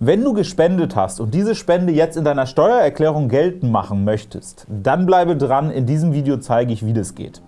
Wenn du gespendet hast und diese Spende jetzt in deiner Steuererklärung geltend machen möchtest, dann bleibe dran, in diesem Video zeige ich, wie das geht.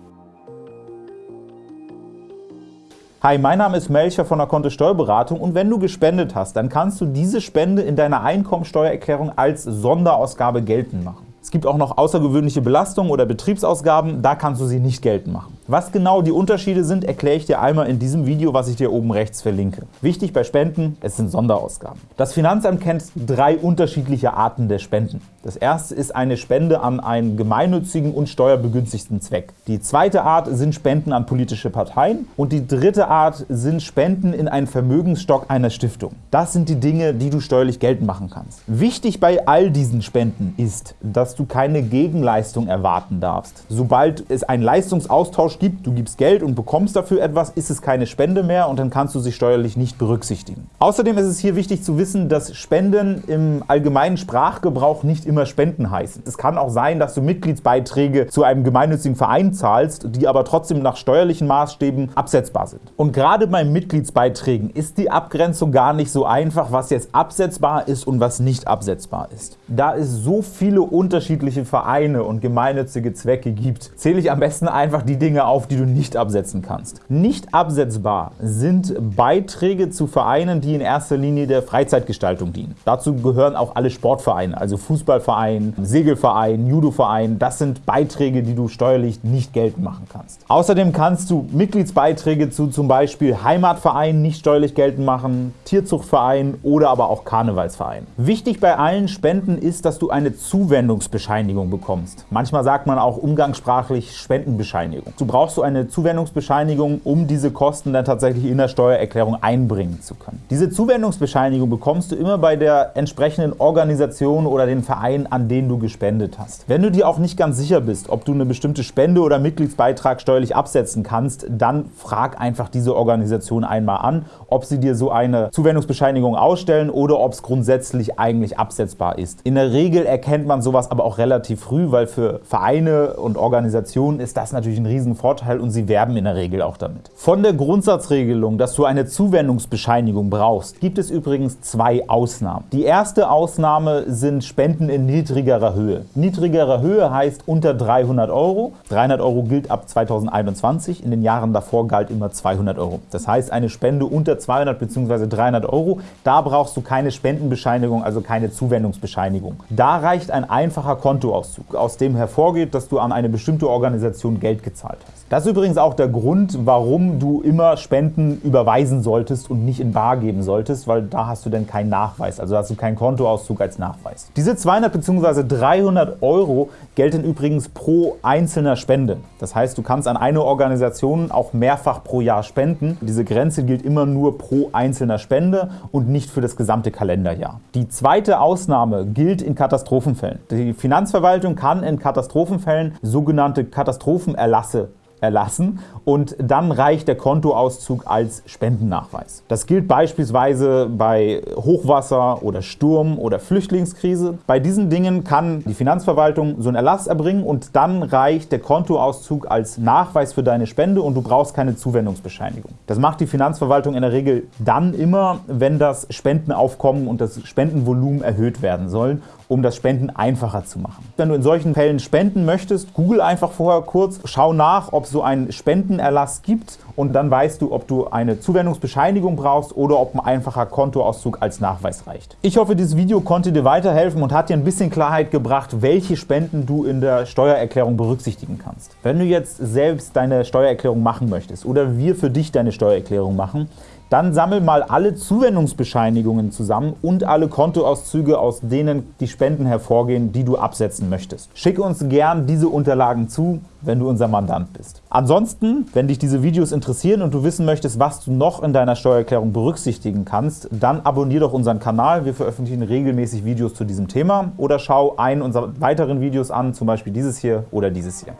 Hi, mein Name ist Melcher von der Kontto Steuerberatung und wenn du gespendet hast, dann kannst du diese Spende in deiner Einkommensteuererklärung als Sonderausgabe geltend machen. Es gibt auch noch außergewöhnliche Belastungen oder Betriebsausgaben, da kannst du sie nicht geltend machen. Was genau die Unterschiede sind, erkläre ich dir einmal in diesem Video, was ich dir oben rechts verlinke. Wichtig bei Spenden, es sind Sonderausgaben. Das Finanzamt kennt drei unterschiedliche Arten der Spenden. Das erste ist eine Spende an einen gemeinnützigen und steuerbegünstigten Zweck. Die zweite Art sind Spenden an politische Parteien und die dritte Art sind Spenden in einen Vermögensstock einer Stiftung. Das sind die Dinge, die du steuerlich geltend machen kannst. Wichtig bei all diesen Spenden ist, dass du keine Gegenleistung erwarten darfst. Sobald es einen Leistungsaustausch gibt, du gibst Geld und bekommst dafür etwas, ist es keine Spende mehr und dann kannst du sie steuerlich nicht berücksichtigen. Außerdem ist es hier wichtig zu wissen, dass Spenden im allgemeinen Sprachgebrauch nicht immer Spenden heißen. Es kann auch sein, dass du Mitgliedsbeiträge zu einem gemeinnützigen Verein zahlst, die aber trotzdem nach steuerlichen Maßstäben absetzbar sind. Und gerade bei Mitgliedsbeiträgen ist die Abgrenzung gar nicht so einfach, was jetzt absetzbar ist und was nicht absetzbar ist. Da es so viele unterschiedliche Vereine und gemeinnützige Zwecke gibt, zähle ich am besten einfach die Dinge auf, die du nicht absetzen kannst. Nicht absetzbar sind Beiträge zu Vereinen, die in erster Linie der Freizeitgestaltung dienen. Dazu gehören auch alle Sportvereine, also Fußballverein, Segelverein, Judoverein. Das sind Beiträge, die du steuerlich nicht geltend machen kannst. Außerdem kannst du Mitgliedsbeiträge zu zum Beispiel Heimatvereinen nicht steuerlich geltend machen, Tierzuchtvereinen oder aber auch Karnevalsvereinen. Wichtig bei allen Spenden ist, dass du eine Zuwendungs Zuwendungsbescheinigung bekommst. Manchmal sagt man auch umgangssprachlich Spendenbescheinigung. Du brauchst so eine Zuwendungsbescheinigung, um diese Kosten dann tatsächlich in der Steuererklärung einbringen zu können. Diese Zuwendungsbescheinigung bekommst du immer bei der entsprechenden Organisation oder den Verein, an den du gespendet hast. Wenn du dir auch nicht ganz sicher bist, ob du eine bestimmte Spende oder Mitgliedsbeitrag steuerlich absetzen kannst, dann frag einfach diese Organisation einmal an, ob sie dir so eine Zuwendungsbescheinigung ausstellen oder ob es grundsätzlich eigentlich absetzbar ist. In der Regel erkennt man sowas aber auch relativ früh, weil für Vereine und Organisationen ist das natürlich ein Riesenvorteil und sie werben in der Regel auch damit. Von der Grundsatzregelung, dass du eine Zuwendungsbescheinigung brauchst, gibt es übrigens zwei Ausnahmen. Die erste Ausnahme sind Spenden in niedrigerer Höhe. Niedrigerer Höhe heißt unter 300 Euro. 300 Euro gilt ab 2021, in den Jahren davor galt immer 200 Euro. Das heißt, eine Spende unter 200 bzw. 300 Euro, da brauchst du keine Spendenbescheinigung, also keine Zuwendungsbescheinigung. Da reicht ein einfacher Kontoauszug, aus dem hervorgeht, dass du an eine bestimmte Organisation Geld gezahlt hast. Das ist übrigens auch der Grund, warum du immer Spenden überweisen solltest und nicht in bar geben solltest, weil da hast du dann keinen Nachweis, also hast du keinen Kontoauszug als Nachweis. Diese 200 bzw. 300 Euro gelten übrigens pro einzelner Spende. Das heißt, du kannst an eine Organisation auch mehrfach pro Jahr spenden. Diese Grenze gilt immer nur pro einzelner Spende und nicht für das gesamte Kalenderjahr. Die zweite Ausnahme gilt in Katastrophenfällen. Die die Finanzverwaltung kann in Katastrophenfällen sogenannte Katastrophenerlasse erlassen und dann reicht der Kontoauszug als Spendennachweis. Das gilt beispielsweise bei Hochwasser oder Sturm oder Flüchtlingskrise. Bei diesen Dingen kann die Finanzverwaltung so einen Erlass erbringen und dann reicht der Kontoauszug als Nachweis für deine Spende und du brauchst keine Zuwendungsbescheinigung. Das macht die Finanzverwaltung in der Regel dann immer, wenn das Spendenaufkommen und das Spendenvolumen erhöht werden sollen um das Spenden einfacher zu machen. Wenn du in solchen Fällen spenden möchtest, google einfach vorher kurz, schau nach, ob es so einen Spendenerlass gibt und dann weißt du, ob du eine Zuwendungsbescheinigung brauchst oder ob ein einfacher Kontoauszug als Nachweis reicht. Ich hoffe, dieses Video konnte dir weiterhelfen und hat dir ein bisschen Klarheit gebracht, welche Spenden du in der Steuererklärung berücksichtigen kannst. Wenn du jetzt selbst deine Steuererklärung machen möchtest oder wir für dich deine Steuererklärung machen, dann sammel mal alle Zuwendungsbescheinigungen zusammen und alle Kontoauszüge, aus denen die Spenden hervorgehen, die du absetzen möchtest. Schicke uns gern diese Unterlagen zu, wenn du unser Mandant bist. Ansonsten, wenn dich diese Videos interessieren und du wissen möchtest, was du noch in deiner Steuererklärung berücksichtigen kannst, dann abonniere doch unseren Kanal. Wir veröffentlichen regelmäßig Videos zu diesem Thema oder schau einen unserer weiteren Videos an, zum Beispiel dieses hier oder dieses hier.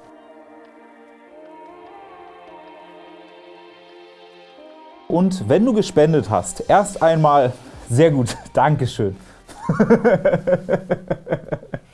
Und wenn du gespendet hast, erst einmal sehr gut, Dankeschön.